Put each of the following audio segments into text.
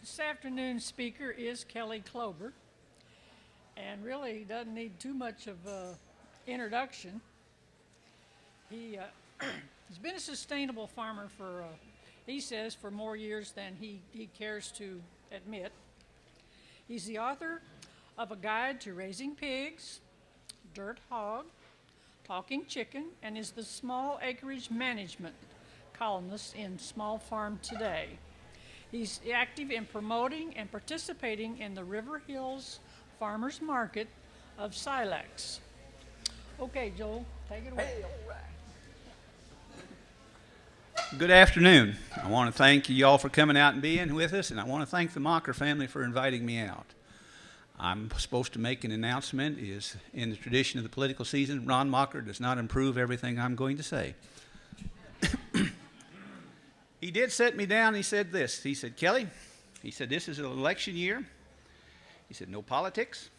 This afternoon's speaker is Kelly Klober, and really doesn't need too much of an introduction. He, uh, he's been a sustainable farmer for, uh, he says, for more years than he, he cares to admit. He's the author of A Guide to Raising Pigs, Dirt Hog, Talking Chicken, and is the small acreage management columnist in Small Farm Today. He's active in promoting and participating in the River Hills Farmers Market of Silex. Okay, Joel, take it away. Good afternoon. I want to thank you all for coming out and being with us, and I want to thank the Macher family for inviting me out. I'm supposed to make an announcement. Is in the tradition of the political season, Ron Macher does not improve everything I'm going to say. he did set me down. He said this. He said, Kelly, he said, this is an election year. He said, no politics,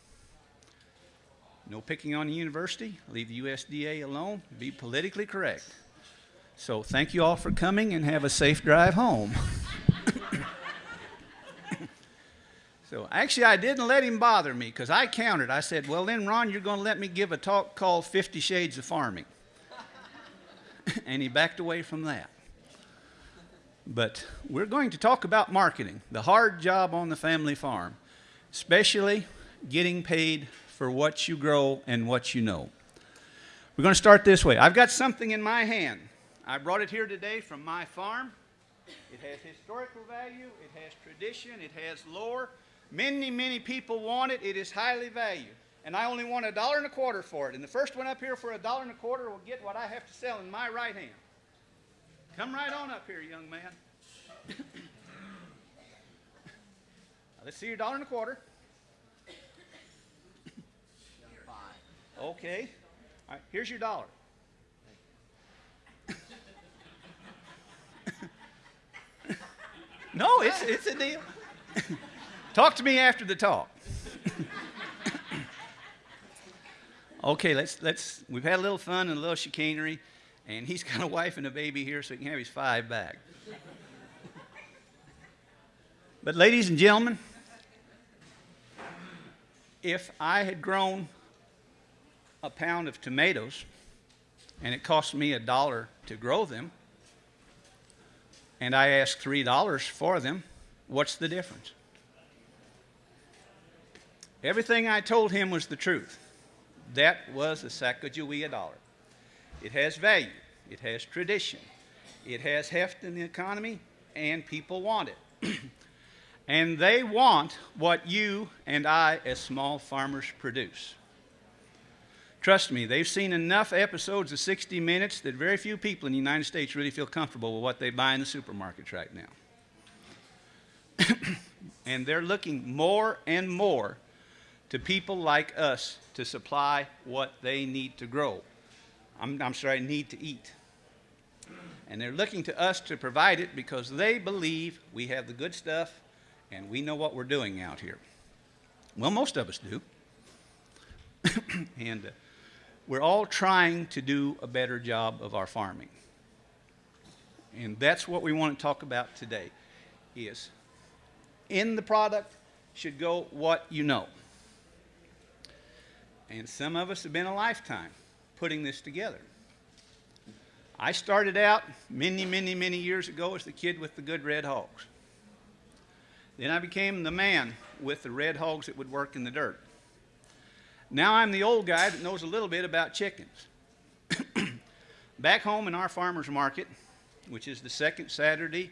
no picking on the university, leave the USDA alone, be politically correct. So thank you all for coming and have a safe drive home. so actually, I didn't let him bother me because I countered. I said, Well, then, Ron, you're going to let me give a talk called 50 Shades of Farming. and he backed away from that. But we're going to talk about marketing, the hard job on the family farm, especially getting paid for what you grow and what you know. We're going to start this way. I've got something in my hand. I brought it here today from my farm. It has historical value, it has tradition, it has lore. Many, many people want it. It is highly valued. And I only want a dollar and a quarter for it. And the first one up here for a dollar and a quarter will get what I have to sell in my right hand. Come right on up here, young man. let's see your dollar and a quarter. Okay. All right, here's your dollar. No, it's, it's a deal. talk to me after the talk. okay, let's, let's, we've had a little fun and a little chicanery, and he's got a wife and a baby here, so he can have his five back. but, ladies and gentlemen, if I had grown a pound of tomatoes and it cost me a dollar to grow them, and I ask three dollars for them, what's the difference? Everything I told him was the truth. That was a Sacagawea dollar. It has value, it has tradition, it has heft in the economy, and people want it. and they want what you and I, as small farmers, produce. Trust me, they've seen enough episodes of 60 Minutes that very few people in the United States really feel comfortable with what they buy in the supermarkets right now. and they're looking more and more to people like us to supply what they need to grow. I'm, I'm sorry, need to eat. And they're looking to us to provide it because they believe we have the good stuff and we know what we're doing out here. Well, most of us do. and uh, we're all trying to do a better job of our farming. And that's what we want to talk about today is in the product should go what you know. And some of us have been a lifetime putting this together. I started out many, many, many years ago as the kid with the good red hogs. Then I became the man with the red hogs that would work in the dirt. Now I'm the old guy that knows a little bit about chickens. Back home in our farmer's market, which is the second Saturday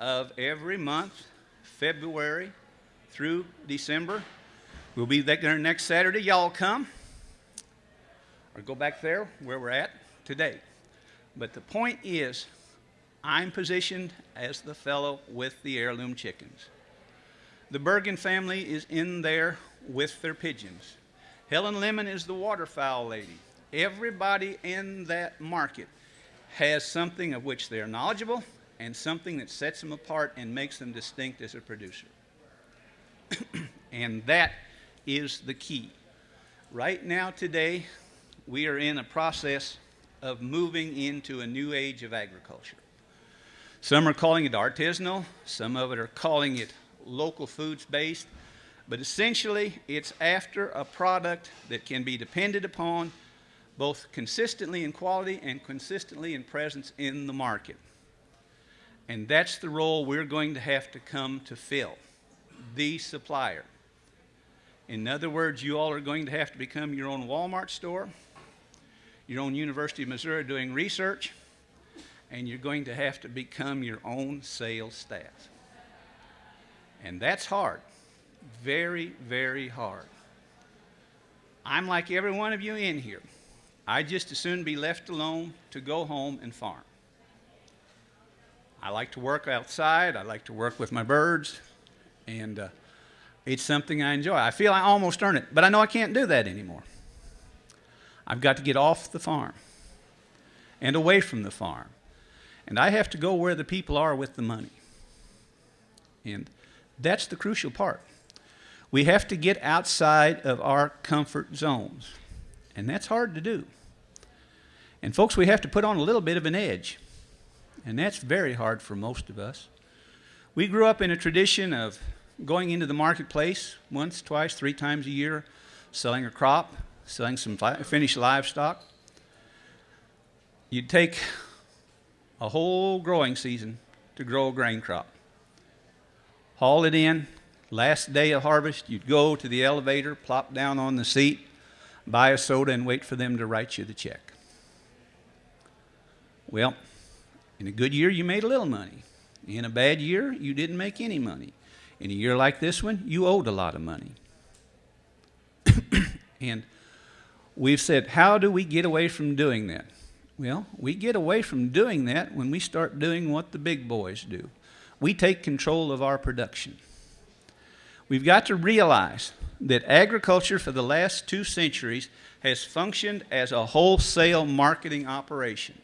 of every month, February through December, we'll be there next Saturday. Y'all come or go back there where we're at today. But the point is, I'm positioned as the fellow with the heirloom chickens. The Bergen family is in there with their pigeons. Helen Lemon is the waterfowl lady. Everybody in that market has something of which they're knowledgeable and something that sets them apart and makes them distinct as a producer. and that is the key. Right now, today, we are in a process of moving into a new age of agriculture. Some are calling it artisanal, some of it are calling it local foods based, but essentially it's after a product that can be depended upon both consistently in quality and consistently in presence in the market. And that's the role we're going to have to come to fill the supplier. In other words, you all are going to have to become your own Walmart store, your own University of Missouri doing research, and you're going to have to become your own sales staff. And that's hard. Very, very hard. I'm like every one of you in here. I'd just as soon be left alone to go home and farm. I like to work outside. I like to work with my birds. And uh, it's something I enjoy. I feel I almost earn it, but I know I can't do that anymore. I've got to get off the farm and away from the farm. And I have to go where the people are with the money. And that's the crucial part. We have to get outside of our comfort zones. And that's hard to do. And folks, we have to put on a little bit of an edge. And that's very hard for most of us. We grew up in a tradition of going into the marketplace once, twice, three times a year, selling a crop, selling some finished livestock. You'd take a whole growing season to grow a grain crop. Haul it in, last day of harvest, you'd go to the elevator, plop down on the seat, buy a soda, and wait for them to write you the check. Well, in a good year, you made a little money. In a bad year, you didn't make any money. In a year like this one, you owed a lot of money. and we've said, how do we get away from doing that? Well, we get away from doing that when we start doing what the big boys do. We take control of our production. We've got to realize that agriculture for the last two centuries has functioned as a wholesale marketing operation.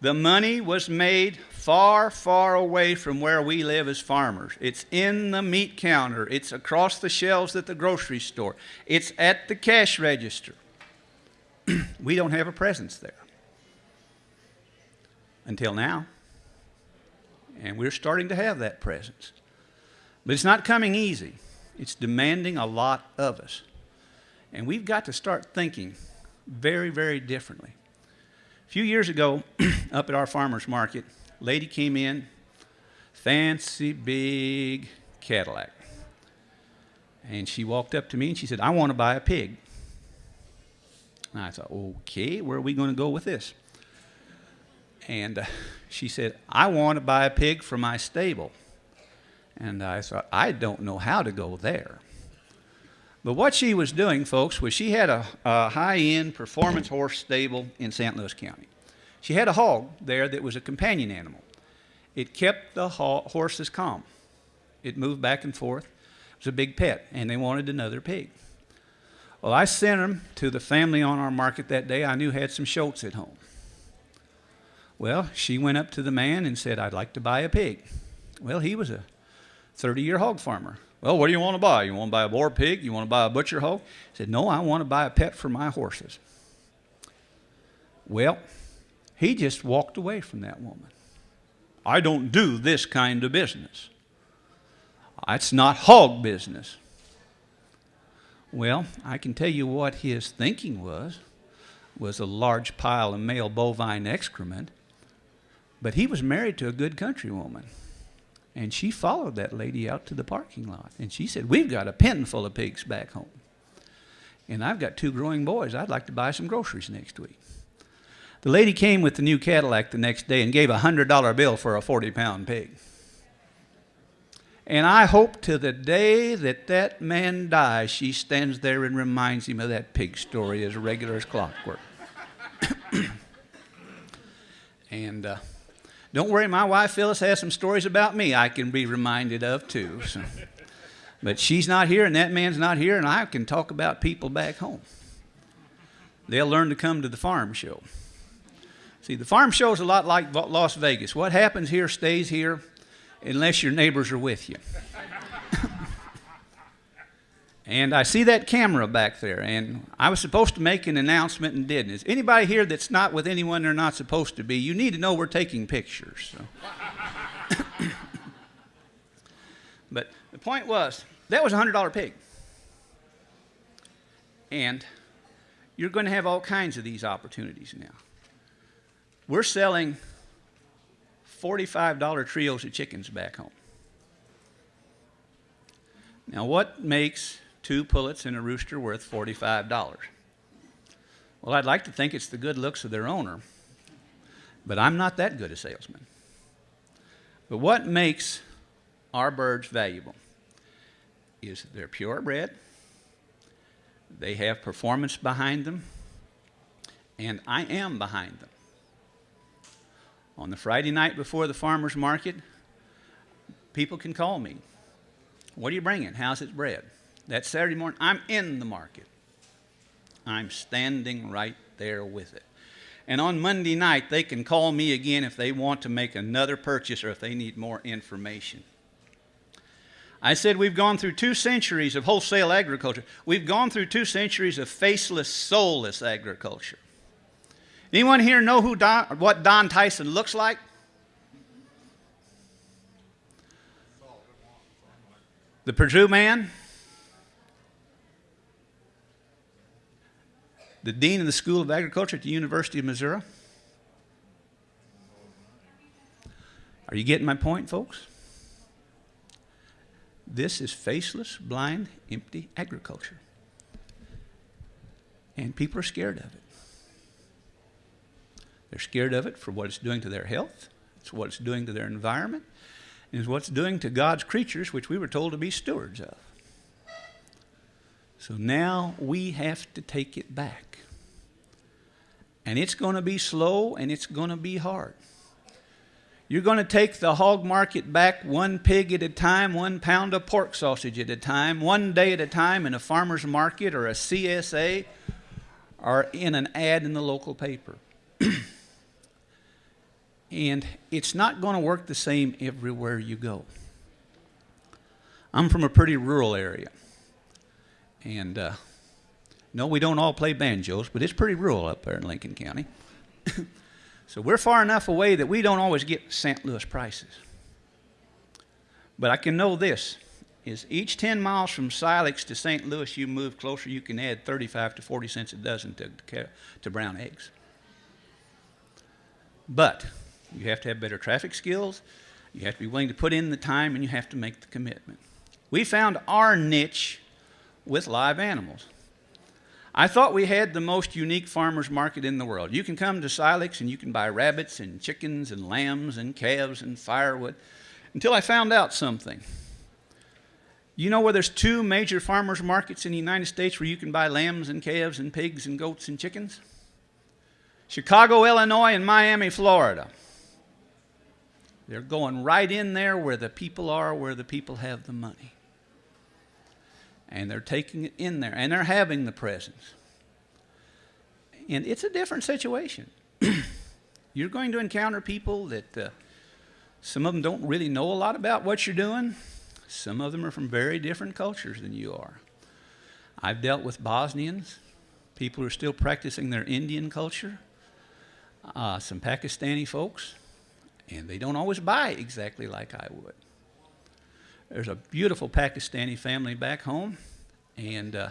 The money was made far, far away from where we live as farmers. It's in the meat counter, it's across the shelves at the grocery store, it's at the cash register. we don't have a presence there. Until now. And we're starting to have that presence. But it's not coming easy, it's demanding a lot of us. And we've got to start thinking very, very differently. A few years ago, up at our farmer's market, lady came in, fancy big Cadillac. And she walked up to me and she said, I want to buy a pig. And I thought, okay, where are we going to go with this? And uh, she said, I want to buy a pig for my stable. And I thought, I don't know how to go there. But what she was doing, folks, was she had a, a high end performance horse stable in St. Louis County. She had a hog there that was a companion animal. It kept the horses calm. It moved back and forth. It was a big pet, and they wanted another pig. Well, I sent them to the family on our market that day I knew had some shoats at home. Well, she went up to the man and said, I'd like to buy a pig. Well, he was a 30 year hog farmer. Well, what do you want to buy? You want to buy a boar pig? You want to buy a butcher hog? He said, No, I want to buy a pet for my horses. Well, he just walked away from that woman. I don't do this kind of business. It's not hog business. Well, I can tell you what his thinking was was a large pile of male bovine excrement, but he was married to a good country woman. And she followed that lady out to the parking lot. And she said, We've got a pen full of pigs back home. And I've got two growing boys. I'd like to buy some groceries next week. The lady came with the new Cadillac the next day and gave a $100 bill for a 40 pound pig. And I hope to the day that that man dies, she stands there and reminds him of that pig story as regular as clockwork. and uh, don't worry, my wife Phyllis has some stories about me I can be reminded of too. So. But she's not here, and that man's not here, and I can talk about people back home. they'll learn to come to the farm show. See, the farm show is a lot like Las Vegas. What happens here stays here unless your neighbors are with you. And I see that camera back there, and I was supposed to make an announcement and didn't. Is anybody here that's not with anyone they're not supposed to be? You need to know we're taking pictures. So. but the point was, that was a $100 pig. And you're going to have all kinds of these opportunities now. We're selling $45 trios of chickens back home. Now, what makes two pullets and a rooster worth $45? Well, I'd like to think it's the good looks of their owner, but I'm not that good a salesman. But what makes our birds valuable is they're purebred, they have performance behind them, and I am behind them. On the Friday night before the farmer's market, people can call me. What are you bringing? How's it bred? That Saturday morning, I'm in the market. I'm standing right there with it. And on Monday night, they can call me again if they want to make another purchase or if they need more information. I said we've gone through two centuries of wholesale agriculture. We've gone through two centuries of faceless, soulless agriculture. Anyone here know who Don, what Don Tyson looks like? The Perdue man? The dean of the School of Agriculture at the University of Missouri? Are you getting my point, folks? This is faceless, blind, empty agriculture. And people are scared of it. They're scared of it for what it's doing to their health, it's what it's doing to their environment, and it's what it's doing to God's creatures, which we were told to be stewards of. So now we have to take it back. And it's going to be slow and it's going to be hard. You're going to take the hog market back one pig at a time, one pound of pork sausage at a time, one day at a time in a farmer's market or a CSA or in an ad in the local paper. and it's not going to work the same everywhere you go. I'm from a pretty rural area. And uh, no, we don't all play banjos, but it's pretty rural up there in Lincoln County. So we're far enough away that we don't always get St. Louis prices. But I can know this is each 10 miles from Silex to St. Louis you move closer, you can add 35 to 40 cents a dozen to, to brown eggs. But you have to have better traffic skills, you have to be willing to put in the time, and you have to make the commitment. We found our niche with live animals. I thought we had the most unique farmers market in the world. You can come to Silex and you can buy rabbits and chickens and lambs and calves and firewood until I found out something. You know where there's two major farmers markets in the United States where you can buy lambs and calves and pigs and goats and chickens? Chicago, Illinois, and Miami, Florida. They're going right in there where the people are, where the people have the money and they're taking it in there and they're having the presence. And it's a different situation. you're going to encounter people that uh, some of them don't really know a lot about what you're doing. Some of them are from very different cultures than you are. I've dealt with Bosnians, people who are still practicing their Indian culture, uh, some Pakistani folks, and they don't always buy exactly like I would. There's a beautiful Pakistani family back home, and uh,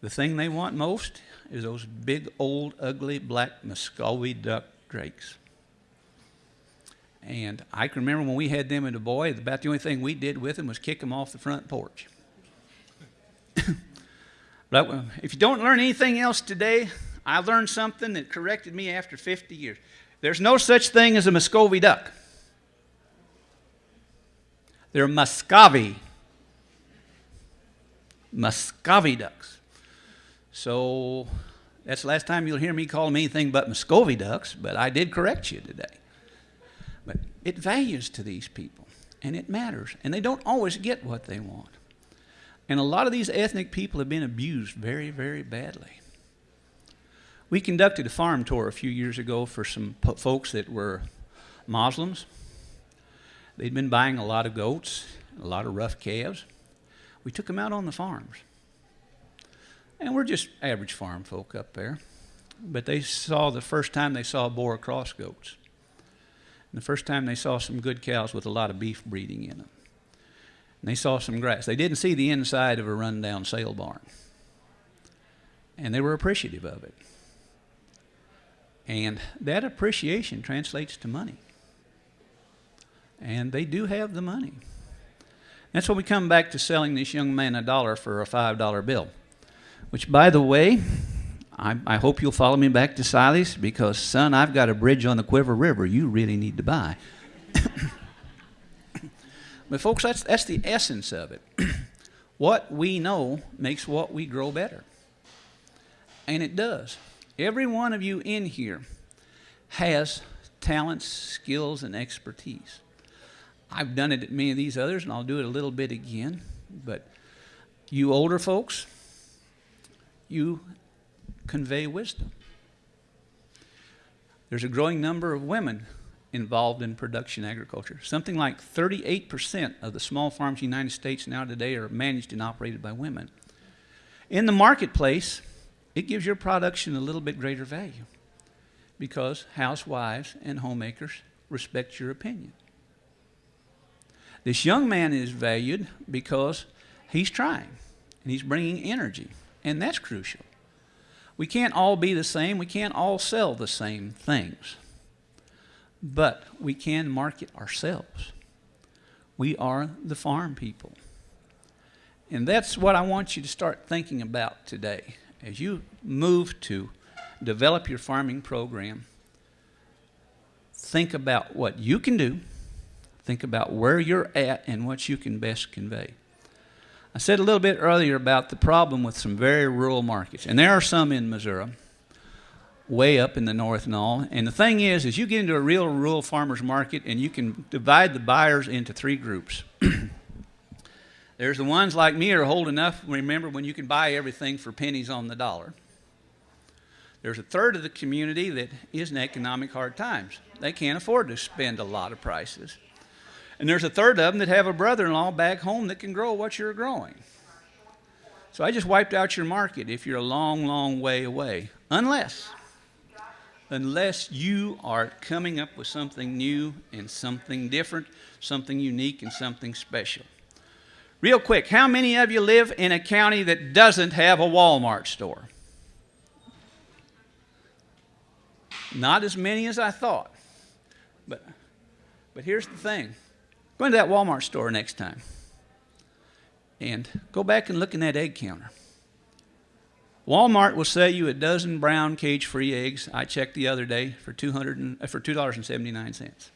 the thing they want most is those big, old, ugly black Muscovy duck drakes. And I can remember when we had them as a boy, about the only thing we did with them was kick them off the front porch. but if you don't learn anything else today, I learned something that corrected me after 50 years. There's no such thing as a Muscovy duck. They're Muscovy. Muscovy ducks. So that's the last time you'll hear me call them anything but Muscovy ducks, but I did correct you today. But it values to these people, and it matters, and they don't always get what they want. And a lot of these ethnic people have been abused very, very badly. We conducted a farm tour a few years ago for some folks that were Muslims. They'd been buying a lot of goats, a lot of rough calves. We took them out on the farms. And we're just average farm folk up there. But they saw the first time they saw Boer cross goats. And the first time they saw some good cows with a lot of beef breeding in them. And they saw some grass. They didn't see the inside of a rundown sale barn. And they were appreciative of it. And that appreciation translates to money. And they do have the money. That's when we come back to selling this young man a dollar for a $5 bill. Which, by the way, I, I hope you'll follow me back to Silex because, son, I've got a bridge on the Cuivre River you really need to buy. but, folks, that's, that's the essence of it. what we know makes what we grow better. And it does. Every one of you in here has talents, skills, and expertise. I've done it at many of these others, and I'll do it a little bit again. But you older folks, you convey wisdom. There's a growing number of women involved in production agriculture. Something like 38% of the small farms in the United States now today are managed and operated by women. In the marketplace, it gives your production a little bit greater value because housewives and homemakers respect your opinion. This young man is valued because he's trying and he's bringing energy, and that's crucial. We can't all be the same, we can't all sell the same things, but we can market ourselves. We are the farm people. And that's what I want you to start thinking about today. As you move to develop your farming program, think about what you can do, think about where you're at, and what you can best convey. I said a little bit earlier about the problem with some very rural markets, and there are some in Missouri, way up in the north and all. And the thing is, is you get into a real rural farmers market, and you can divide the buyers into three groups. There's the ones like me are old enough, remember, when you can buy everything for pennies on the dollar. There's a third of the community that is in economic hard times. They can't afford to spend a lot of prices. And there's a third of them that have a brother in law back home that can grow what you're growing. So I just wiped out your market if you're a long, long way away. Unless, unless you are coming up with something new and something different, something unique and something special. Real quick, how many of you live in a county that doesn't have a Walmart store? Not as many as I thought. But, but here's the thing go into that Walmart store next time and go back and look in that egg counter. Walmart will sell you a dozen brown cage free eggs. I checked the other day for, 200 and, uh, for $2.79.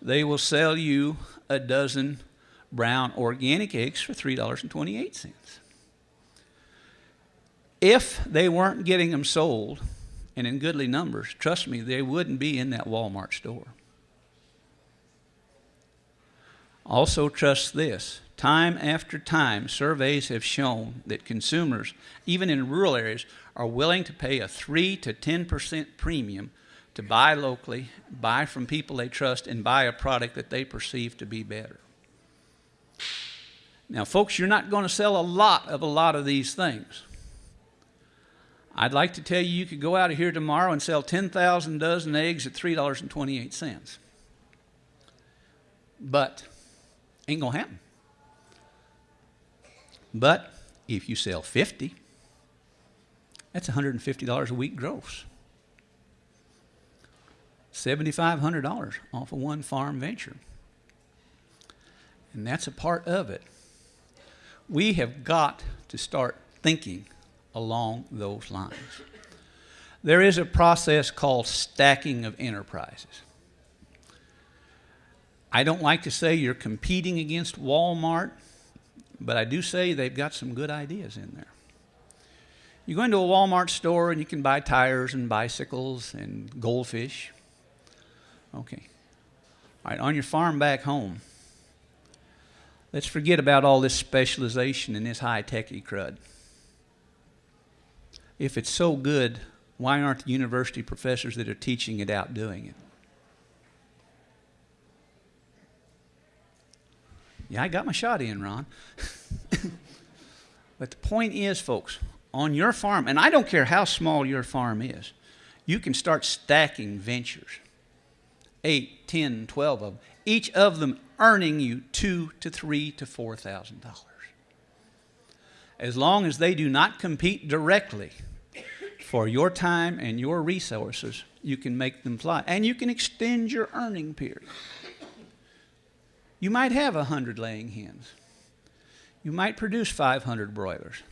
They will sell you a dozen brown organic eggs for $3.28. If they weren't getting them sold and in goodly numbers, trust me, they wouldn't be in that Walmart store. Also, trust this time after time, surveys have shown that consumers, even in rural areas, are willing to pay a 3 to 10% premium to buy locally, buy from people they trust, and buy a product that they perceive to be better. Now, folks, you're not going to sell a lot of a lot of these things. I'd like to tell you you could go out of here tomorrow and sell 10,000 dozen eggs at $3.28. But ain't going to happen. But if you sell 50, that's $150 a week gross. $7,500 off of one farm venture. And that's a part of it. We have got to start thinking along those lines. There is a process called stacking of enterprises. I don't like to say you're competing against Walmart, but I do say they've got some good ideas in there. You go into a Walmart store and you can buy tires and bicycles and goldfish. Okay. All right, on your farm back home, let's forget about all this specialization and this high techy crud. If it's so good, Why aren't the university professors that are teaching it out doing it? Yeah, I got my shot in, Ron. but the point is, folks, on your farm, and I don't care how small your farm is, you can start stacking ventures. Eight, ten, twelve of them, each of them earning you two to three to four thousand dollars. As long as they do not compete directly for your time and your resources, you can make them fly. And you can extend your earning period. You might have 100 laying hens. You might produce 500 broilers.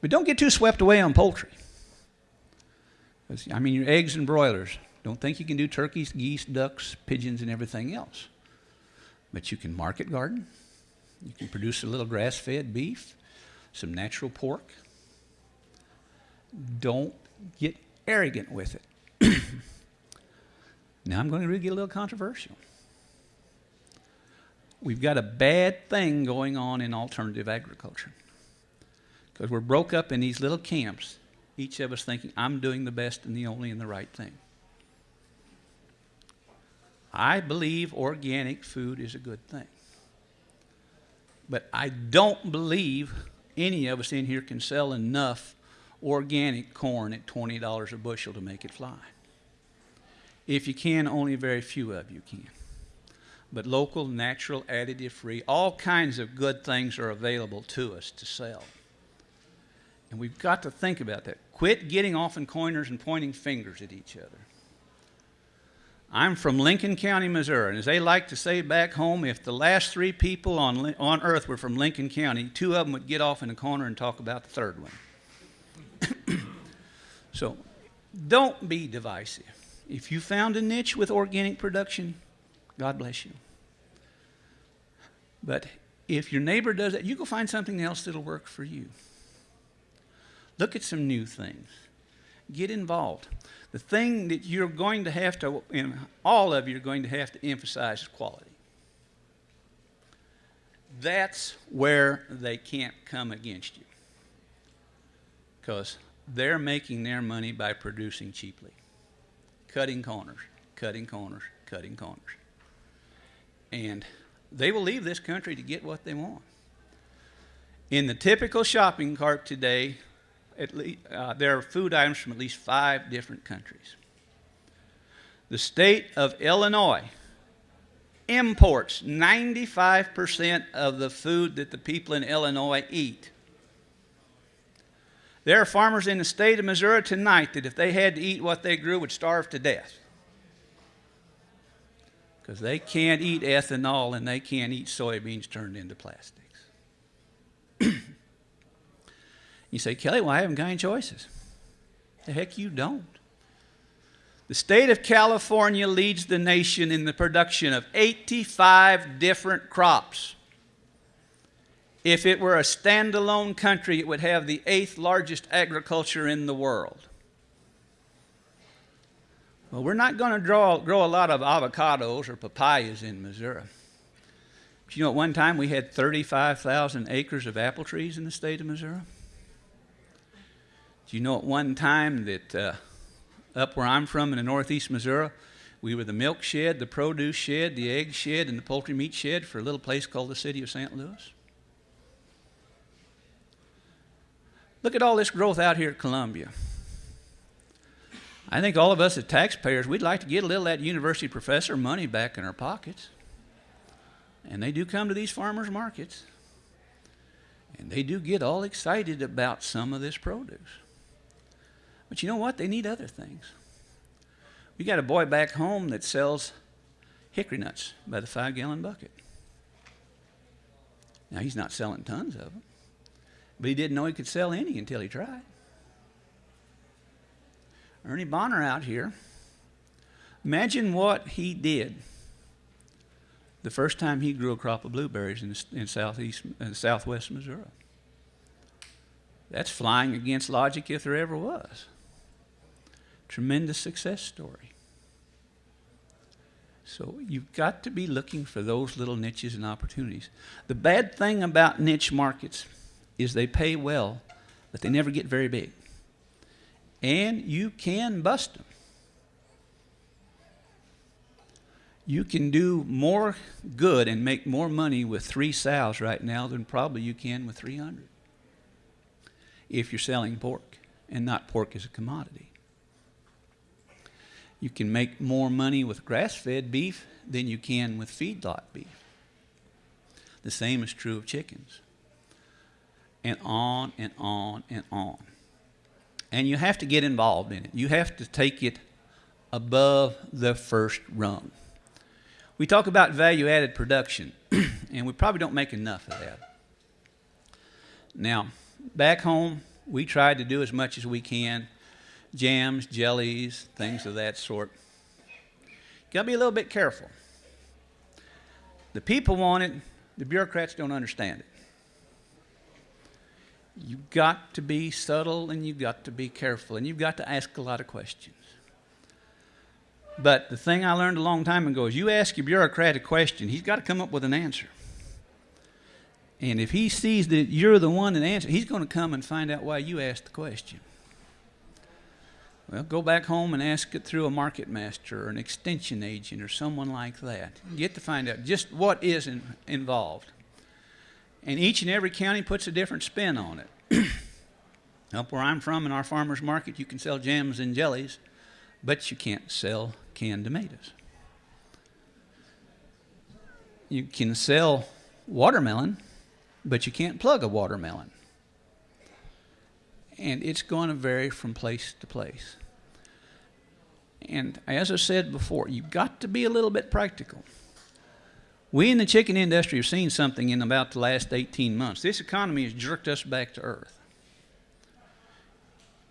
But don't get too swept away on poultry. I mean, your eggs and broilers. Don't think you can do turkeys, geese, ducks, pigeons, and everything else. But you can market garden. You can produce a little grass fed beef, some natural pork. Don't get arrogant with it. now I'm going to really get a little controversial. We've got a bad thing going on in alternative agriculture because we're broke up in these little camps, each of us thinking, I'm doing the best and the only and the right thing. I believe organic food is a good thing. But I don't believe any of us in here can sell enough organic corn at $20 a bushel to make it fly. If you can, only very few of you can. But local, natural, additive free, all kinds of good things are available to us to sell. And we've got to think about that. Quit getting off in corners and pointing fingers at each other. I'm from Lincoln County, Missouri, and as they like to say back home, if the last three people on, on earth were from Lincoln County, two of them would get off in a corner and talk about the third one. so don't be divisive. If you found a niche with organic production, God bless you. But if your neighbor does that, you go find something else that'll work for you. Look at some new things. Get involved. The thing that you're going to have to, and all of you are going to have to emphasize is quality. That's where they can't come against you because they're making their money by producing cheaply, cutting corners, cutting corners, cutting corners. And they will leave this country to get what they want. In the typical shopping cart today, at least, uh, there are food items from at least five different countries. The state of Illinois imports 95% of the food that the people in Illinois eat. There are farmers in the state of Missouri tonight that if they had to eat what they grew would starve to death. Because they can't eat ethanol and they can't eat soybeans turned into plastics. you say, Kelly, well, I haven't got any choices. The heck you don't. The state of California leads the nation in the production of 85 different crops. If it were a standalone country, it would have the eighth largest agriculture in the world. Well, we're not going to grow, a lot of avocados or papayas in Missouri. But you know, at one time we had 35,000 acres of apple trees in the state of Missouri. Do you know at one time that uh, up where I'm from in the northeast Missouri, we were the milk shed, the produce shed, the egg shed, and the poultry meat shed for a little place called the city of St. Louis? Look at all this growth out here at Columbia. I think all of us as taxpayers, we'd like to get a little of that university professor money back in our pockets. And they do come to these farmers markets. And they do get all excited about some of this produce. But you know what? They need other things. We got a boy back home that sells hickory nuts by the five gallon bucket. Now, he's not selling tons of them. But he didn't know he could sell any until he tried. Ernie Bonner out here. Imagine what he did the first time he grew a crop of blueberries in, in southeast, in southwest Missouri. That's flying against logic if there ever was. Tremendous success story. So you've got to be looking for those little niches and opportunities. The bad thing about niche markets is they pay well, but they never get very big. And you can bust them. You can do more good and make more money with three sows right now than probably you can with 300 if you're selling pork and not pork as a commodity. You can make more money with grass fed beef than you can with feedlot beef. The same is true of chickens. And on and on and on. And you have to get involved in it. You have to take it above the first rung. We talk about value added production, and we probably don't make enough of that. Now, back home, we tried to do as much as we can jams, jellies, things of that sort. You got to be a little bit careful. The people want it, the bureaucrats don't understand it. You've got to be subtle and you've got to be careful and you've got to ask a lot of questions. But the thing I learned a long time ago is you ask your bureaucrat a question, he's got to come up with an answer. And if he sees that you're the one that answers, he's going to come and find out why you asked the question. Well, go back home and ask it through a market master or an extension agent or someone like that. Get to find out just what is in, involved. And each and every county puts a different spin on it. Up where I'm from in our farmers market, you can sell jams and jellies, but you can't sell canned tomatoes. You can sell watermelon, but you can't plug a watermelon. And it's going to vary from place to place. And as I said before, you've got to be a little bit practical. We in the chicken industry have seen something in about the last 18 months. This economy has jerked us back to earth.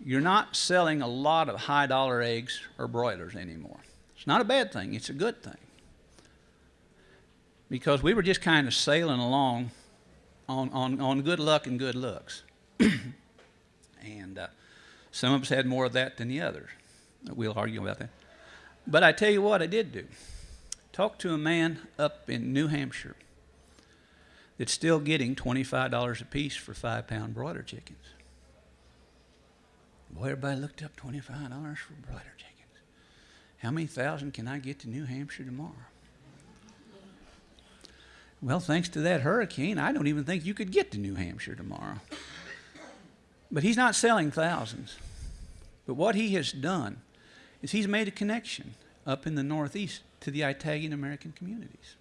You're not selling a lot of high dollar eggs or broilers anymore. It's not a bad thing, it's a good thing. Because we were just kind of sailing along on, on, on good luck and good looks. and uh, some of us had more of that than the others. We'll argue about that. But I tell you what, I did do. Talk to a man up in New Hampshire that's still getting $25 a piece for five pound broiler chickens. Boy, everybody looked up $25 for broiler chickens. How many thousand can I get to New Hampshire tomorrow? Well, thanks to that hurricane, I don't even think you could get to New Hampshire tomorrow. But he's not selling thousands. But what he has done is he's made a connection up in the Northeast to the Italian American communities.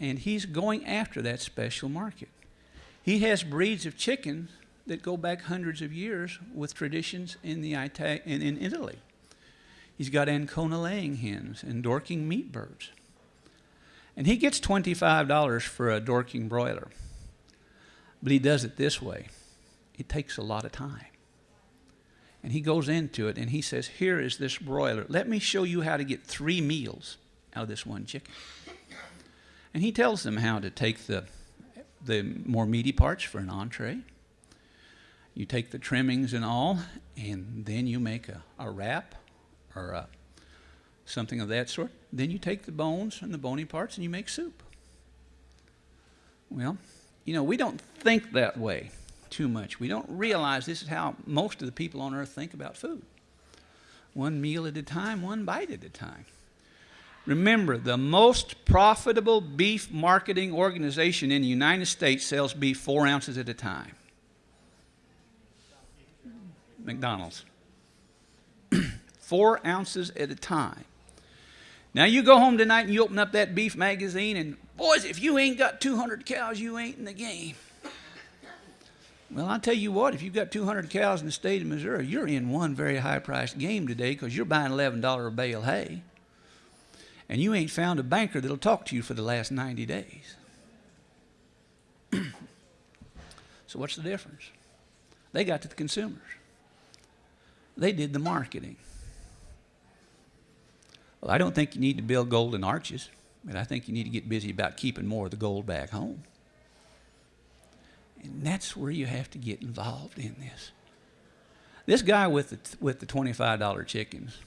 And he's going after that special market. He has breeds of chickens that go back hundreds of years with traditions in, the Ita- in, in Italy. He's got Ancona laying hens and Dorking meat birds. And he gets $25 for a Dorking broiler. But he does it this way it takes a lot of time. And he goes into it and he says, Here is this broiler. Let me show you how to get three meals out of this one chicken. And he tells them how to take the, the more meaty parts for an entree. You take the trimmings and all, and then you make a, a wrap or a, something of that sort. Then you take the bones and the bony parts and you make soup. Well, you know, we don't think that way too much. We don't realize this is how most of the people on earth think about food one meal at a time, one bite at a time. Remember, the most profitable beef marketing organization in the United States sells beef four ounces at a time McDonald's. four ounces at a time. Now, you go home tonight and you open up that beef magazine, and boys, if you ain't got 200 cows, you ain't in the game. Well, I'll tell you what, if you've got 200 cows in the state of Missouri, you're in one very high priced game today because you're buying $11 a bale hay. And you ain't found a banker that'll talk to you for the last 90 days. so, what's the difference? They got to the consumers, they did the marketing. Well, I don't think you need to build golden arches, but I think you need to get busy about keeping more of the gold back home. And that's where you have to get involved in this. This guy with the, with the $25 chickens,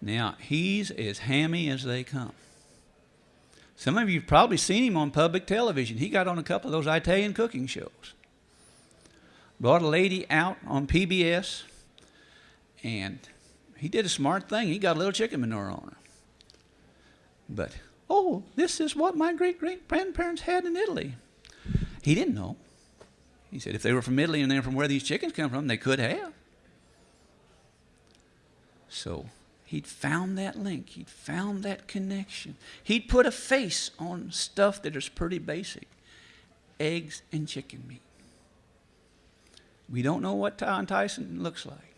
now he's as hammy as they come. Some of you have probably seen him on public television. He got on a couple of those Italian cooking shows. brought a lady out on PBS, and he did a smart thing. He got a little chicken manure on her. But, oh, this is what my great great grandparents had in Italy. He didn't know. He said if they were from Italy and they're from where these chickens come from, they could have. So he'd found that link, he'd found that connection. He'd put a face on stuff that is pretty basic eggs and chicken meat. We don't know what Tom Tyson looks like.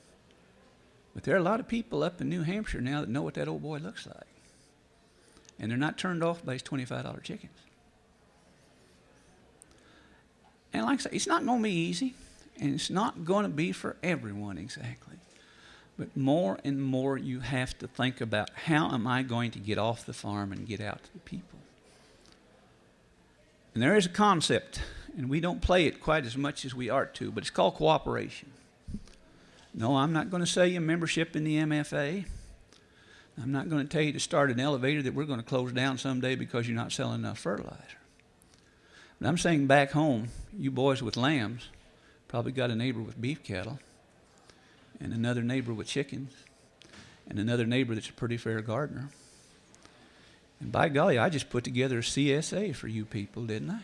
But there are a lot of people up in New Hampshire now that know what that old boy looks like. And they're not turned off by his $25 chickens. And like I say, it's not going to be easy, and it's not going to be for everyone exactly. But more and more, you have to think about how am I going to get off the farm and get out to the people? And there is a concept, and we don't play it quite as much as we ought to, but it's called cooperation. No, I'm not going to sell you membership in the MFA. I'm not going to tell you to start an elevator that we're going to close down someday because you're not selling enough fertilizer. But I'm saying back home, you boys with lambs probably got a neighbor with beef cattle, and another neighbor with chickens, and another neighbor that's a pretty fair gardener. And by golly, I just put together a CSA for you people, didn't I?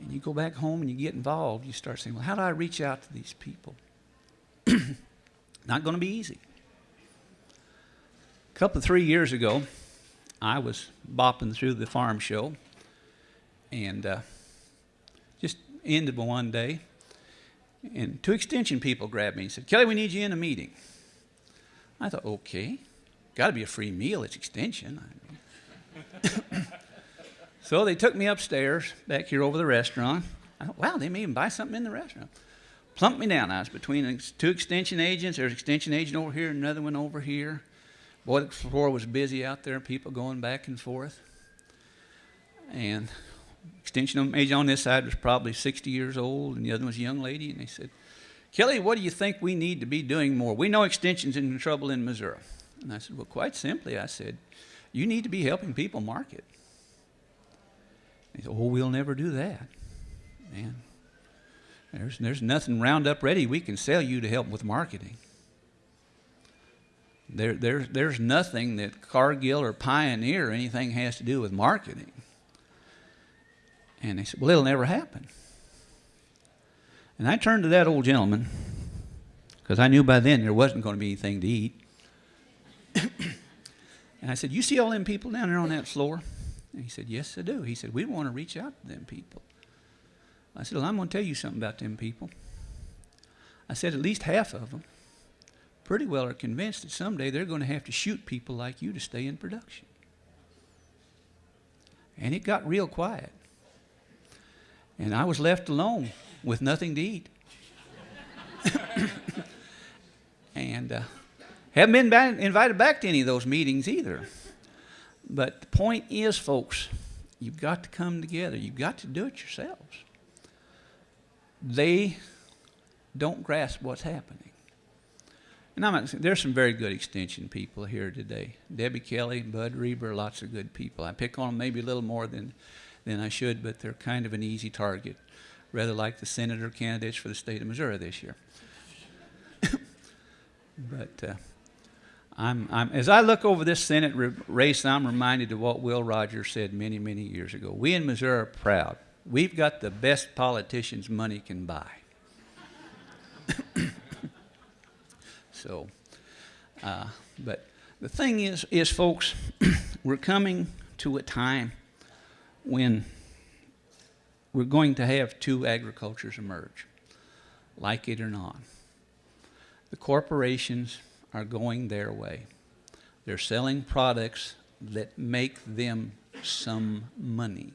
And you go back home and you get involved, you start saying, well, how do I reach out to these people? Not going to be easy. A couple of three years ago, I was bopping through the farm show and uh, just ended one day. And two extension people grabbed me and said, Kelly, we need you in a meeting. I thought, okay, got to be a free meal. It's extension. so they took me upstairs back here over the restaurant. I thought, wow, they may even buy something in the restaurant. Plumped me down. I was between two extension agents. There's an extension agent over here, another one over here. Boy, the floor was busy out there, people going back and forth. And extension agent on this side was probably 60 years old, and the other was a young lady. And they said, Kelly, what do you think we need to be doing more? We know extension's in trouble in Missouri. And I said, Well, quite simply, I said, you need to be helping people market. He said, Oh, we'll never do that. Man, there's, there's nothing Roundup ready we can sell you to help with marketing. There, there, there's nothing that Cargill or Pioneer or anything has to do with marketing. And they said, Well, it'll never happen. And I turned to that old gentleman because I knew by then there wasn't going to be anything to eat. and I said, You see all them people down there on that floor? And he said, Yes, I do. He said, We want to reach out to them people. I said, Well, I'm going to tell you something about them people. I said, At least half of them pretty well are convinced that someday they're going to have to shoot people like you to stay in production. And it got real quiet. And I was left alone with nothing to eat. and uh, haven't been back, invited back to any of those meetings either. But the point is, folks, you've got to come together. You've got to do it yourselves. They don't grasp what's happening. And I'm there's some very good extension people here today. Debbie Kelly, Bud Reber, lots of good people. I pick on them maybe a little more than, than I should, but they're kind of an easy target, rather like the senator candidates for the state of Missouri this year. but uh, I'm, I'm, as I look over this Senate race, I'm reminded of what Will Rogers said many, many years ago. We in Missouri are proud. We've got the best politicians money can buy. So, uh, but the thing is, is folks, we're coming to a time when we're going to have two agricultures emerge, like it or not. The corporations are going their way. They're selling products that make them some money.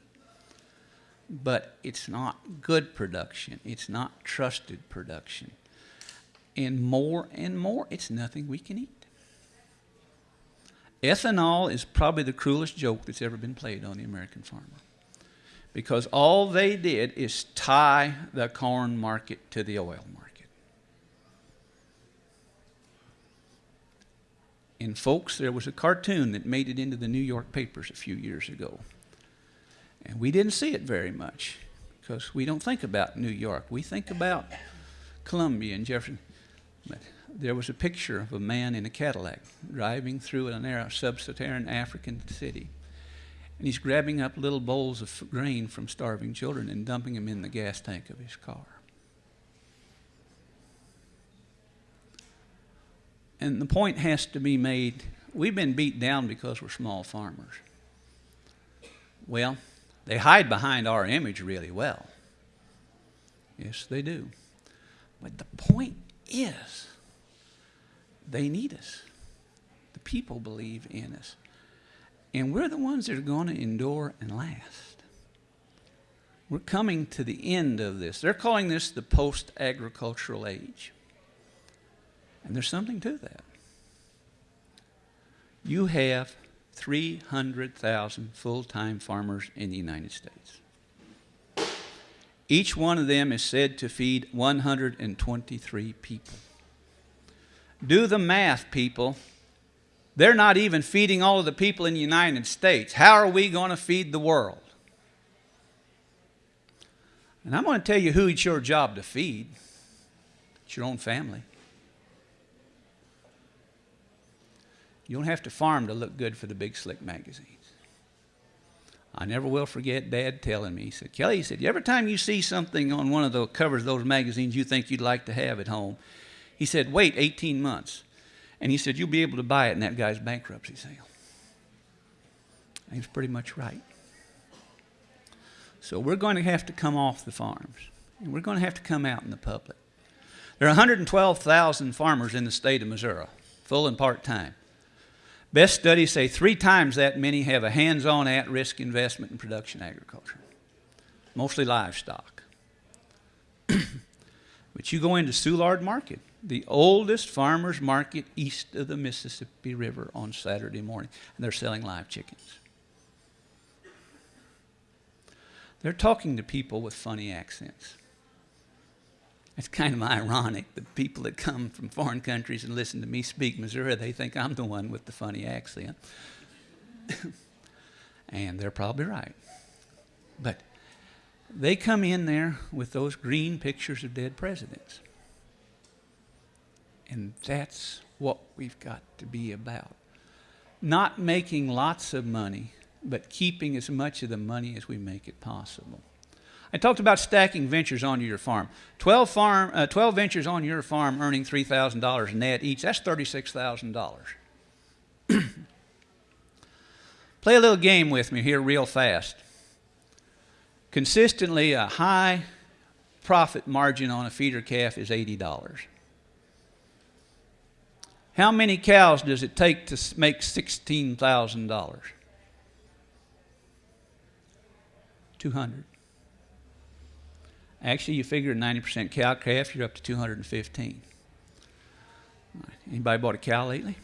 But it's not good production. It's not trusted production and more and more, it's nothing we can eat. Ethanol is probably the cruelest joke that's ever been played on the American farmer. Because all they did is tie the corn market to the oil market. And, folks, there was a cartoon that made it into the New York papers a few years ago. And we didn't see it very much. because we don't think about New York. We think about Columbia and Jefferson. But there was a picture of a man in a Cadillac driving through an sub-Saharan African city. And he's grabbing up little bowls of grain from starving children and dumping them in the gas tank of his car. And the point has to be made we've been beat down because we're small farmers. Well, they hide behind our image really well. Yes, they do. But the point is, they need us. The people believe in us. And we're the ones that are going to endure and last. We're coming to the end of this. They're calling this the post agricultural age. And there's something to that. You have 300,000 full time farmers in the United States. Each one of them is said to feed 123 people. Do the math, people. They're not even feeding all of the people in the United States. How are we going to feed the world? And I'm going to tell you who it's your job to feed. It's your own family. You don't have to farm to look good for the big slick magazines. I never will forget Dad telling me, he said, Kelly, he said, every time you see something on one of the covers of those magazines you think you'd like to have at home, he said, wait 18 months. And he said, you'll be able to buy it in that guy's bankruptcy sale. And he was pretty much right. So we're going to have to come off the farms. And we're going to have to come out in the public. There are 112,000 farmers in the state of Missouri, full and part time. Best studies say three times that many have a hands on at risk investment in production agriculture, mostly livestock. but you go into Soulard Market, the oldest farmers market east of the Mississippi River on Saturday morning, and they're selling live chickens. They're talking to people with funny accents. It's kind of ironic. The people that come from foreign countries and listen to me speak Missouri, they think I'm the one with the funny accent. and they're probably right. But they come in there with those green pictures of dead presidents. And that's what we've got to be about. Not making lots of money, but keeping as much of the money as we make it possible. I talked about stacking ventures onto your farm. 12, farm, uh, 12 ventures on your farm earning $3,000 net each, that's $36,000. Play a little game with me here, real fast. Consistently, a high profit margin on a feeder calf is $80. How many cows does it take to make $16,000? 200. Actually, you figure a 90% cow calf, you're up to 215. Anybody bought a cow lately?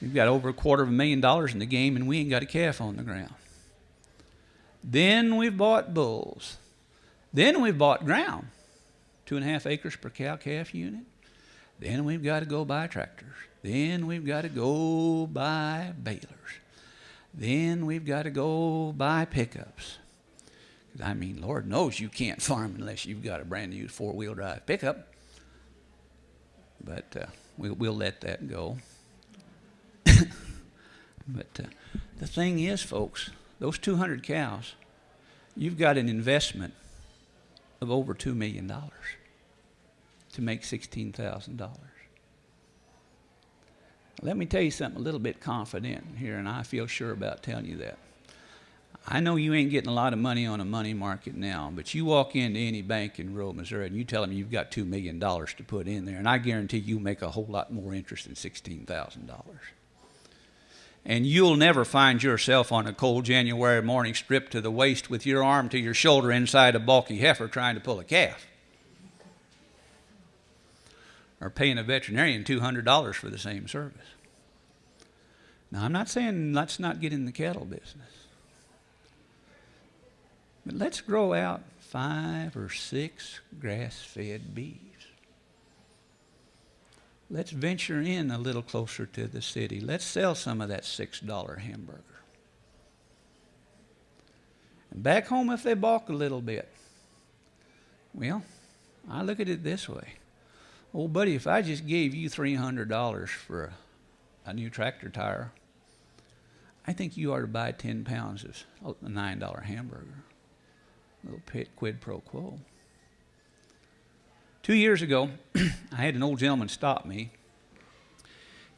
We've got over a quarter of a million dollars in the game, and we ain't got a calf on the ground. Then we've bought bulls. Then we've bought ground, two and a half acres per cow calf unit. Then we've got to go buy tractors. Then we've got to go buy balers. Then we've got to go buy pickups. I mean, Lord knows you can't farm unless you've got a brand new four wheel drive pickup. But uh, we'll, we'll let that go. but uh, the thing is, folks, those 200 cows, you've got an investment of over $2 million to make $16,000. Let me tell you something a little bit confident here, and I feel sure about telling you that. I know you ain't getting a lot of money on a money market now, but you walk into any bank in rural Missouri and you tell them you've got $2 million to put in there, and I guarantee you make a whole lot more interest than $16,000. And you'll never find yourself on a cold January morning stripped to the waist with your arm to your shoulder inside a bulky heifer trying to pull a calf. Or paying a veterinarian $200 for the same service. Now, I'm not saying let's not get in the cattle business. But let's grow out five or six grass fed beeves. Let's venture in a little closer to the city. Let's sell some of that $6 hamburger. And back home, if they balk a little bit, well, I look at it this way. Oh, buddy, if I just gave you $300 for a, a new tractor tire, I think you ought to buy 10 pounds of a $9 hamburger. A little quid pro quo. Two years ago, I had an old gentleman stop me.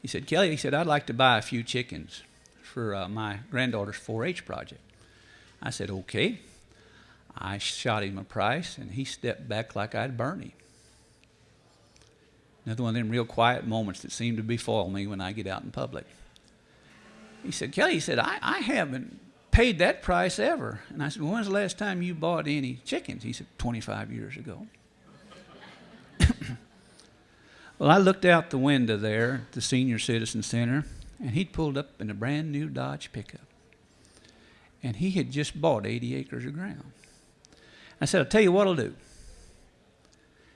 He said, Kelly, he said, I'd like to buy a few chickens for uh, my granddaughter's 4 H project. I said, okay. I shot him a price, and he stepped back like I'd burn him. Another one of them real quiet moments that seem to befoil me when I get out in public. He said, Kelly, he said, I, I haven't paid that price ever. And I said, well, when's the last time you bought any chickens? He said, 25 years ago. well, I looked out the window there at the Senior Citizen Center, and he'd pulled up in a brand new Dodge pickup. And he had just bought 80 acres of ground. I said, I'll tell you what I'll do.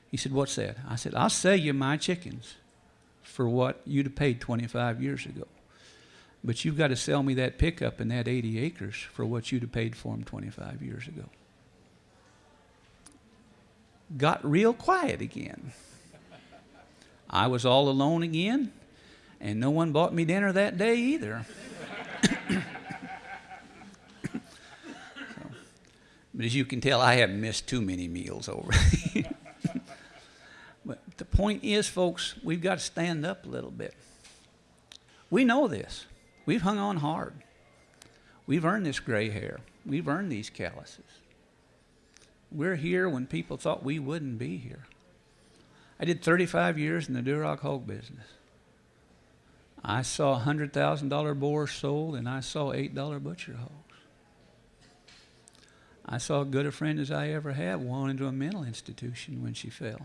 He said, What's that? I said, I'll sell you my chickens for what you'd have paid 25 years ago. But you've got to sell me that pickup and that 80 acres for what you'd have paid for them 25 years ago. Got real quiet again. I was all alone again, and no one bought me dinner that day either. so, but as you can tell, I haven't missed too many meals over. point is, folks, we've got to stand up a little bit. We know this. We've hung on hard. We've earned this gray hair. We've earned these calluses. We're here when people thought we wouldn't be here. I did 35 years in the Duroc hog business. I saw $100,000 boars sold and I saw $8 butcher hogs. I saw as good a friend as I ever had walk into a mental institution when she fell.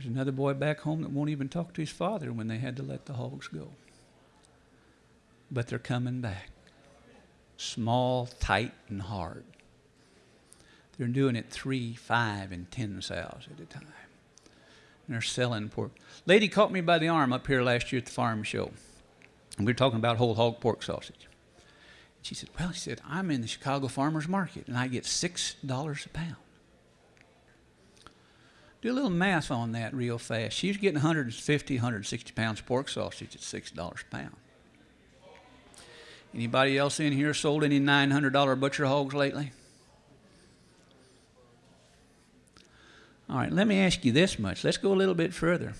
There's another boy back home that won't even talk to his father when they had to let the hogs go but they're coming back. Small, tight, and hard. They're doing it three, five, and ten sows at a time. And they're selling pork. Lady caught me by the arm up here last year at the farm show. And we were talking about whole hog pork sausage. And she said, Well, she said, I'm in the Chicago farmers market and I get $6 a pound. Do a little math on that real fast. She's getting 150, 160 pounds of pork sausage at $6 a pound. Anybody else in here sold any $900 butcher hogs lately? All right, let me ask you this much. Let's go a little bit further.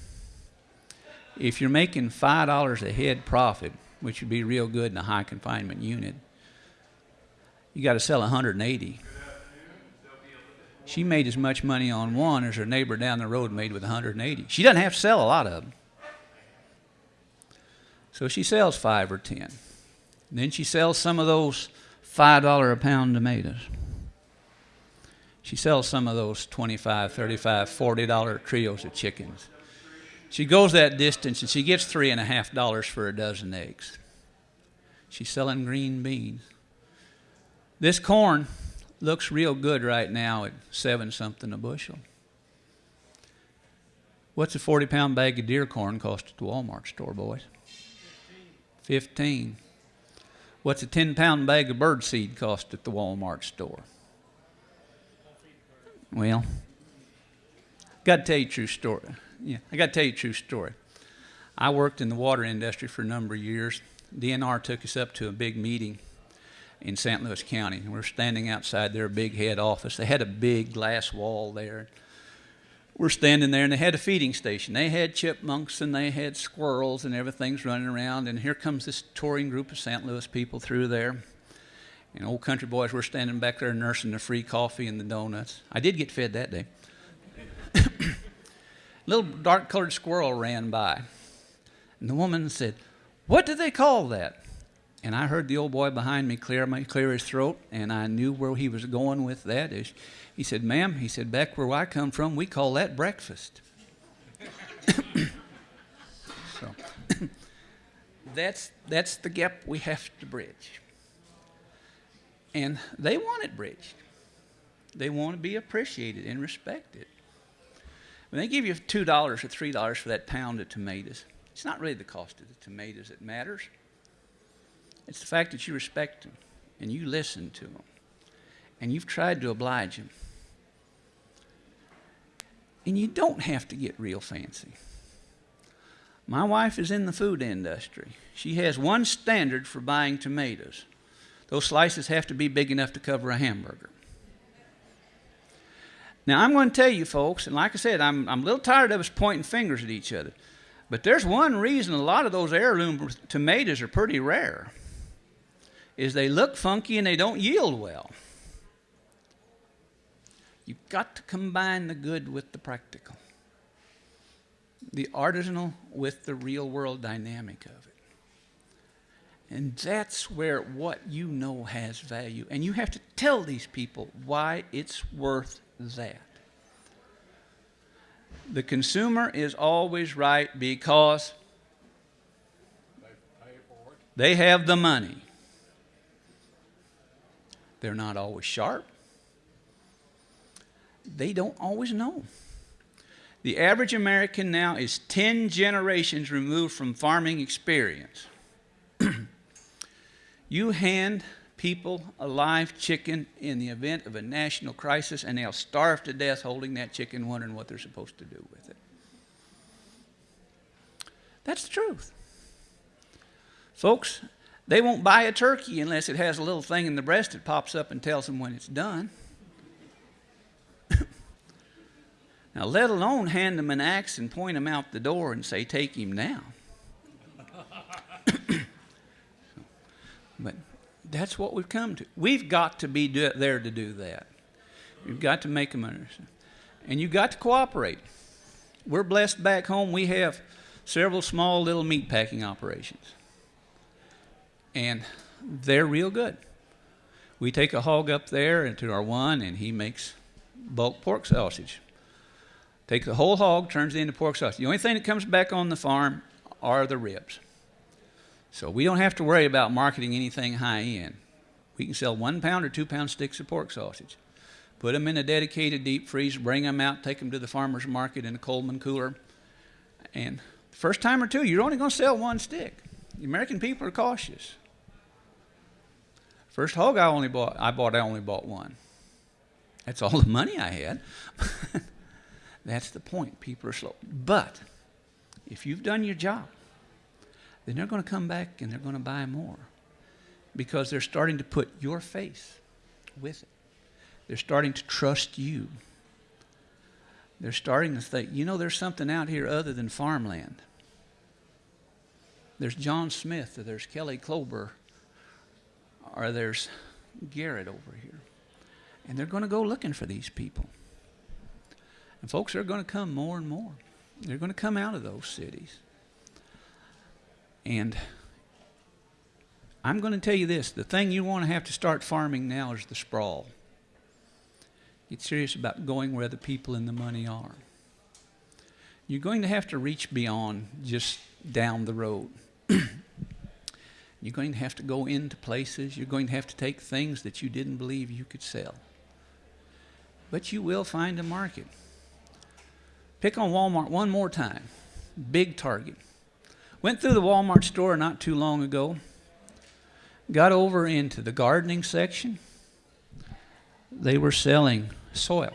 If you're making $5 a head profit, which would be real good in a high confinement unit, you got to sell 180. She made as much money on one as her neighbor down the road made with 180. She doesn't have to sell a lot of them. So she sells five or ten. Then she sells some of those $5 a pound tomatoes. She sells some of those $25, $35, $40 trios of chickens. She goes that distance and she gets three and a half dollars for a dozen eggs. She's selling green beans. This corn looks real good right now at seven something a bushel. What's a 40 pound bag of deer corn cost at the Walmart store, boys? 15. What's a 10 pound bag of bird seed cost at the Walmart store? Well, got to tell you a true story. Yeah, I got to tell you a true story. I worked in the water industry for a number of years. DNR took us up to a big meeting in St. Louis County. We we're standing outside their big head office. They had a big glass wall there we're standing there and they had a feeding station. They had chipmunks and they had squirrels and everything's running around. And here comes this touring group of St. Louis people through there. And old country boys were standing back there nursing the free coffee and the donuts. I did get fed that day. Little dark colored squirrel ran by. And the woman said, What do they call that? And I heard the old boy behind me clear, my, clear his throat, and I knew where he was going with that. He said, Ma'am, he said, back where I come from, we call that breakfast. so that's, that's the gap we have to bridge. And they want it bridged. They want to be appreciated and respected. When they give you $2 or $3 for that pound of tomatoes, it's not really the cost of the tomatoes that matters. It's the fact that you respect them and you listen to them and you've tried to oblige them. And you don't have to get real fancy. My wife is in the food industry. She has one standard for buying tomatoes those slices have to be big enough to cover a hamburger. Now, I'm going to tell you, folks, and like I said, I'm, I'm a little tired of us pointing fingers at each other. But there's one reason a lot of those heirloom tomatoes are pretty rare is they look funky and they don't yield well. You've got to combine the good with the practical, the artisanal with the real world dynamic of it. And that's where what you know has value. And you have to tell these people why it's worth that. The consumer is always right because they have the money. They're not always sharp. They don't always know. The average American now is 10 generations removed from farming experience. you hand people a live chicken in the event of a national crisis, and they'll starve to death holding that chicken, wondering what they're supposed to do with it. That's the truth. Folks, they won't buy a turkey unless it has a little thing in the breast that pops up and tells them when it's done. now, let alone hand them an axe and point them out the door and say, Take him now. but that's what we've come to. We've got to be do- there to do that. We've got to make them understand. And you've got to cooperate. We're blessed back home. We have several small little meat packing operations and they're real good. We take a hog up there into our one, and he makes bulk pork sausage. Take the whole hog, turns it into pork sausage. The only thing that comes back on the farm are the ribs. So we don't have to worry about marketing anything high end. We can sell one pound or two pound sticks of pork sausage. Put them in a dedicated deep freeze, bring them out, take them to the farmer's market in a Coleman cooler. And first time or two, you're only going to sell one stick. The American people are cautious. First hog I only bought, I bought, I only bought one. That's all the money I had. That's the point. People are slow. But if you've done your job, then they're going to come back and they're going to buy more because they're starting to put your face with it. They're starting to trust you. They're starting to think, you know, there's something out here other than farmland. There's John Smith, or there's Kelly Klober, or there's Garrett over here. And they're going to go looking for these people. And folks are going to come more and more. They're going to come out of those cities. And I'm going to tell you this the thing you want to have to start farming now is the sprawl. Get serious about going where the people and the money are. You're going to have to reach beyond just down the road. You're going to have to go into places. You're going to have to take things that you didn't believe you could sell. But you will find a market. Pick on Walmart one more time. Big target. Went through the Walmart store not too long ago. Got over into the gardening section. They were selling soil,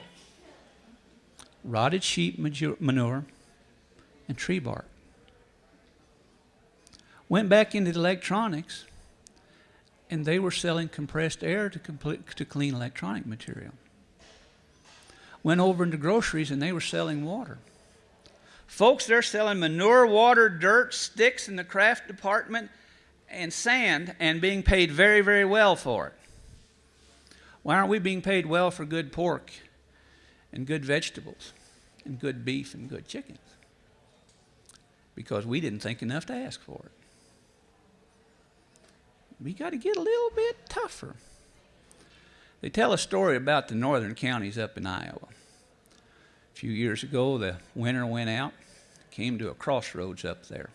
rotted sheep manure, and tree bark. Went back into the electronics, and they were selling compressed air to, complete, to clean electronic material. Went over into groceries, and they were selling water. Folks, they're selling manure, water, dirt, sticks in the craft department, and sand, and being paid very, very well for it. Why aren't we being paid well for good pork and good vegetables and good beef and good chickens? Because we didn't think enough to ask for it we got to get a little bit tougher. They tell a story about the northern counties up in Iowa. A few years ago, the winter went out, came to a crossroads up there.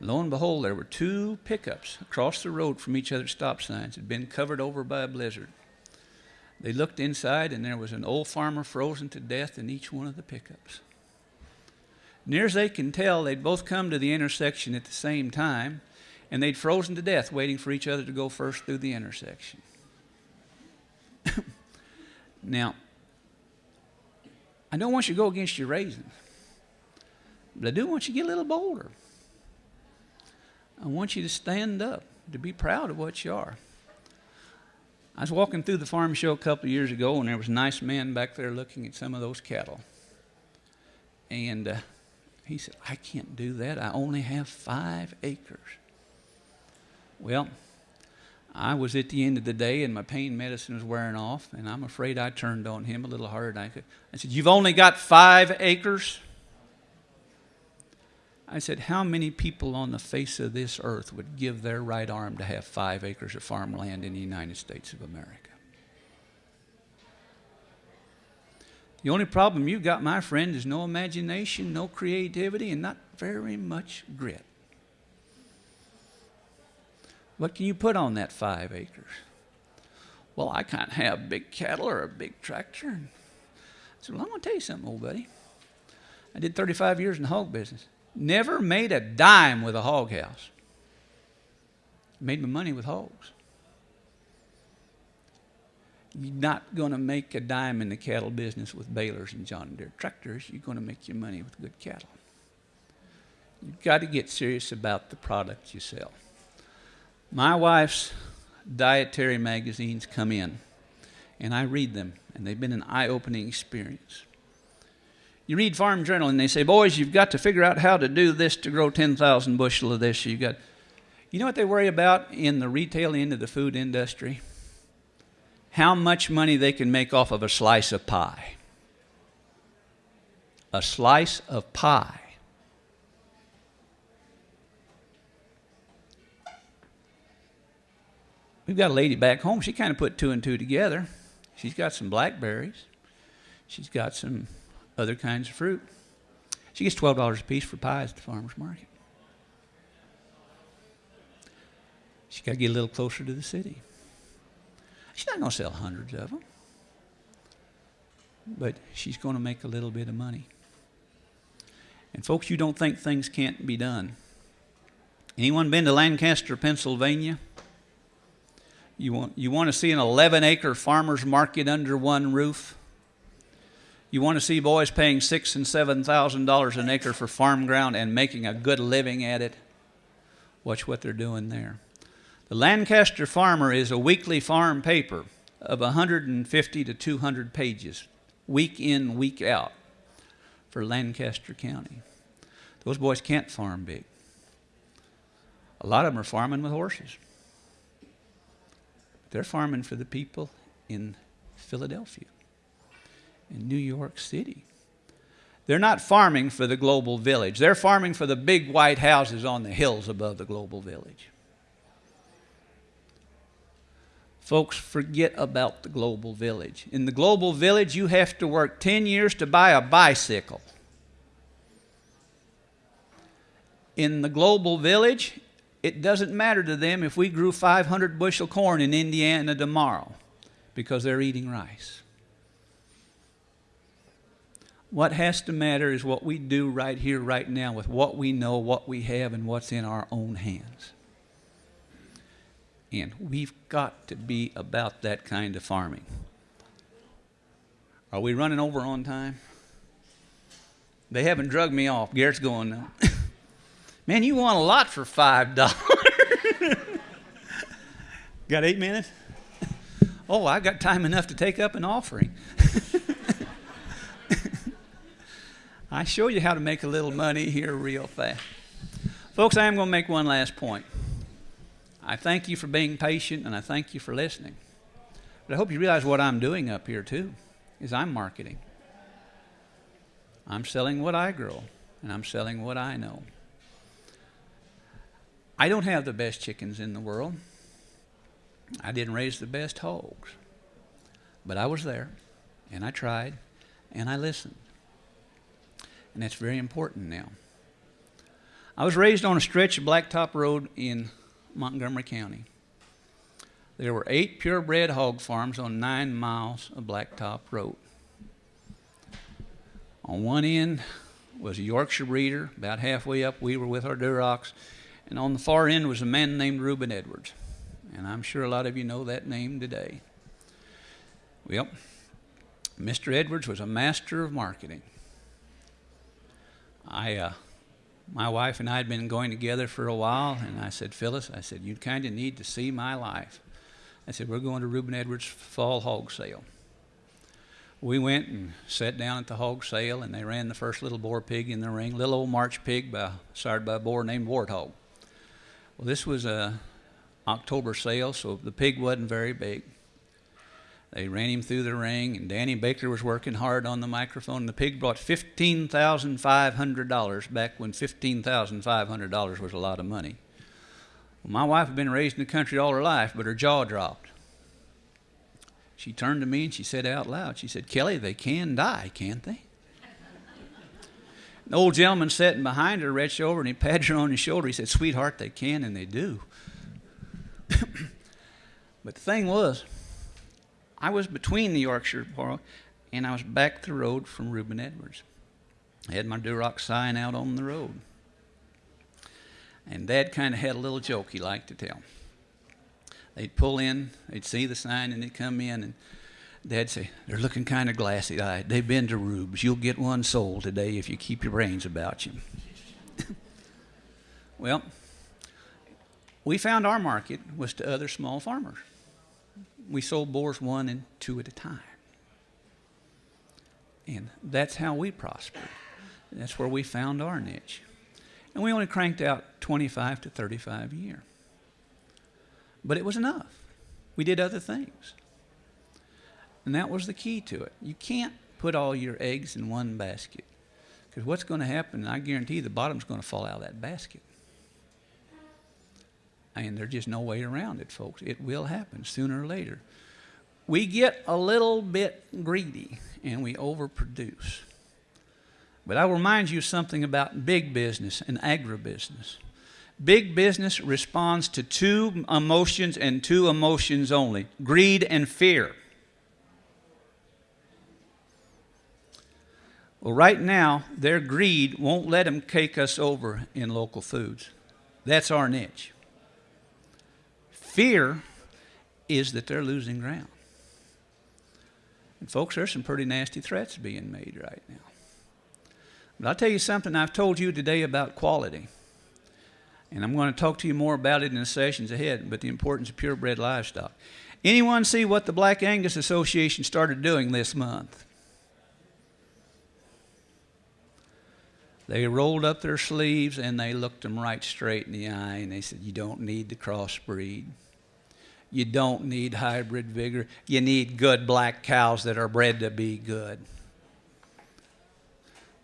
Lo and behold, there were two pickups across the road from each other's stop signs, had been covered over by a blizzard. They looked inside, and there was an old farmer frozen to death in each one of the pickups. Near as they can tell, they'd both come to the intersection at the same time, and they'd frozen to death waiting for each other to go first through the intersection. now, I don't want you to go against your raisins, but I do want you to get a little bolder. I want you to stand up, to be proud of what you are. I was walking through the farm show a couple of years ago, and there was a nice man back there looking at some of those cattle. And uh, he said, I can't do that. I only have five acres. Well, I was at the end of the day, and my pain medicine was wearing off, and I'm afraid I turned on him a little harder than I could. I said, You've only got five acres? I said, How many people on the face of this earth would give their right arm to have five acres of farmland in the United States of America? The only problem you've got, my friend, is no imagination, no creativity, and not very much grit. What can you put on that five acres? Well, I can't have big cattle or a big tractor. I said, Well, I'm going to tell you something, old buddy. I did 35 years in the hog business. Never made a dime with a hog house. Made my money with hogs. You're not going to make a dime in the cattle business with balers and John Deere tractors. You're going to make your money with good cattle. You've got to get serious about the product you sell. My wife's dietary magazines come in, and I read them, and they've been an eye opening experience. You read Farm Journal, and they say, Boys, you've got to figure out how to do this to grow 10,000 bushel of this. You've got, you know what they worry about in the retail end of the food industry? how much money they can make off of a slice of pie. A slice of pie. We've got a lady back home. She kind of put two and two together. She's got some blackberries. She's got some other kinds of fruit. She gets $12 a piece for pies at the farmer's market. She's got to get a little closer to the city. She's not going to sell hundreds of them, but she's going to make a little bit of money. And folks, you don't think things can't be done. Anyone been to Lancaster, Pennsylvania? You want, you want to see an 11 acre farmer's market under one roof? You want to see boys paying six and seven thousand dollars an acre for farm ground and making a good living at it? Watch what they're doing there. The Lancaster Farmer is a weekly farm paper of 150 to 200 pages, week in, week out, for Lancaster County. Those boys can't farm big. A lot of them are farming with horses. They're farming for the people in Philadelphia, in New York City. They're not farming for the global village. They're farming for the big white houses on the hills above the global village. Folks, forget about the global village. In the global village, you have to work 10 years to buy a bicycle. In the global village, it doesn't matter to them if we grew 500 bushel corn in Indiana tomorrow because they're eating rice. What has to matter is what we do right here, right now, with what we know, what we have, and what's in our own hands. And we've got to be about that kind of farming. Are we running over on time? They haven't drugged me off. Garrett's going now. Man, you want a lot for five dollars. got eight minutes? Oh, I got time enough to take up an offering. I show you how to make a little money here real fast. Folks, I am going to make one last point. I thank you for being patient and I thank you for listening. But I hope you realize what I'm doing up here too is I'm marketing. I'm selling what I grow and I'm selling what I know. I don't have the best chickens in the world. I didn't raise the best hogs. But I was there and I tried and I listened. And that's very important now. I was raised on a stretch of blacktop road in Montgomery County. There were eight purebred hog farms on nine miles of blacktop road. On one end was a Yorkshire breeder. About halfway up, we were with our Durocs. And on the far end was a man named Reuben Edwards. And I'm sure a lot of you know that name today. Well, Mr. Edwards was a master of marketing. I, uh, my wife and I had been going together for a while, and I said, Phyllis, I said, you kind of need to see my life. I said, we're going to Reuben Edwards fall hog sale. We went and sat down at the hog sale, and they ran the first little boar pig in the ring, little old March pig by, sired by a boar named Warthog. Well, this was a October sale, so the pig wasn't very big. They ran him through the ring, and Danny Baker was working hard on the microphone. The pig brought $15,500 back when $15,500 was a lot of money. Well, my wife had been raised in the country all her life, but her jaw dropped. She turned to me and she said out loud, she said, Kelly, they can die, can't they? The old gentleman sitting behind her reached over and he patted her on the shoulder. He said, Sweetheart, they can and they do. but the thing was, I was between the Yorkshire Borough and I was back the road from Reuben Edwards. I had my Duroc sign out on the road. And Dad kind of had a little joke he liked to tell. They'd pull in, they'd see the sign, and they'd come in, and Dad'd say, They're looking kind of glassy eyed. They've been to Rubes. You'll get one sold today if you keep your brains about you. well, we found our market was to other small farmers. We sold boars one and two at a time. And that's how we prospered. That's where we found our niche. And we only cranked out 25 to 35 a year. But it was enough. We did other things. And that was the key to it. You can't put all your eggs in one basket. Because what's going to happen, I guarantee the bottom's going to fall out of that basket. And there's just no way around it, folks. It will happen sooner or later. We get a little bit greedy and we overproduce. But I will remind you something about big business and agribusiness. Big business responds to two emotions and two emotions only greed and fear. Well, right now, their greed won't let them cake us over in local foods. That's our niche. Fear is that they're losing ground. And, folks, there's some pretty nasty threats being made right now. But I'll tell you something I've told you today about quality. And I'm going to talk to you more about it in the sessions ahead, but the importance of purebred livestock. Anyone see what the Black Angus Association started doing this month? They rolled up their sleeves and they looked them right straight in the eye and they said, You don't need the crossbreed. You don't need hybrid vigor. You need good black cows that are bred to be good.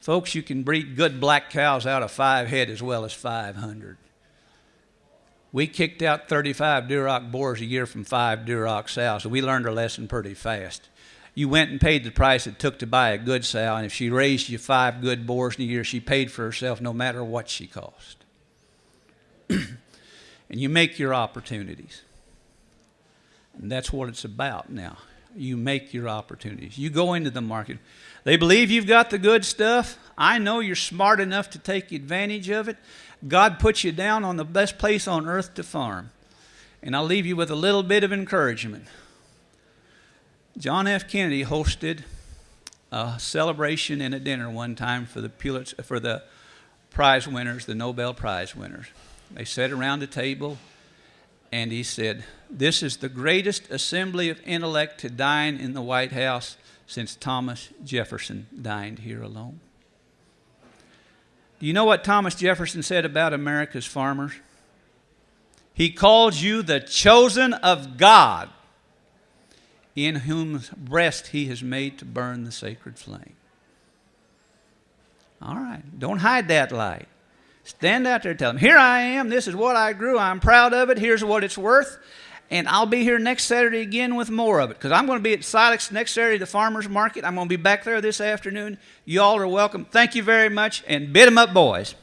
Folks, you can breed good black cows out of five head as well as 500. We kicked out 35 Duroc boars a year from five Duroc sows, so we learned our lesson pretty fast you went and paid the price it took to buy a good sow, and if she raised you five good boars in a year, she paid for herself no matter what she cost. and you make your opportunities. And that's what it's about now. You make your opportunities. You go into the market. They believe you've got the good stuff. I know you're smart enough to take advantage of it. God put you down on the best place on earth to farm. And I'll leave you with a little bit of encouragement. John F. Kennedy hosted a celebration and a dinner one time for the Pulitzer, for the prize winners, the Nobel Prize winners. They sat around the table, and he said, "This is the greatest assembly of intellect to dine in the White House since Thomas Jefferson dined here alone." Do you know what Thomas Jefferson said about America's farmers? He called you the chosen of God in whose breast he has made to burn the sacred flame. All right, don't hide that light. Stand out there tell them, Here I am, this is what I grew, I'm proud of it, here's what it's worth. And I'll be here next Saturday again with more of it because I'm going to be at Silex next Saturday, the farmer's market. I'm going to be back there this afternoon. You all are welcome. Thank you very much, and bid 'em up, boys.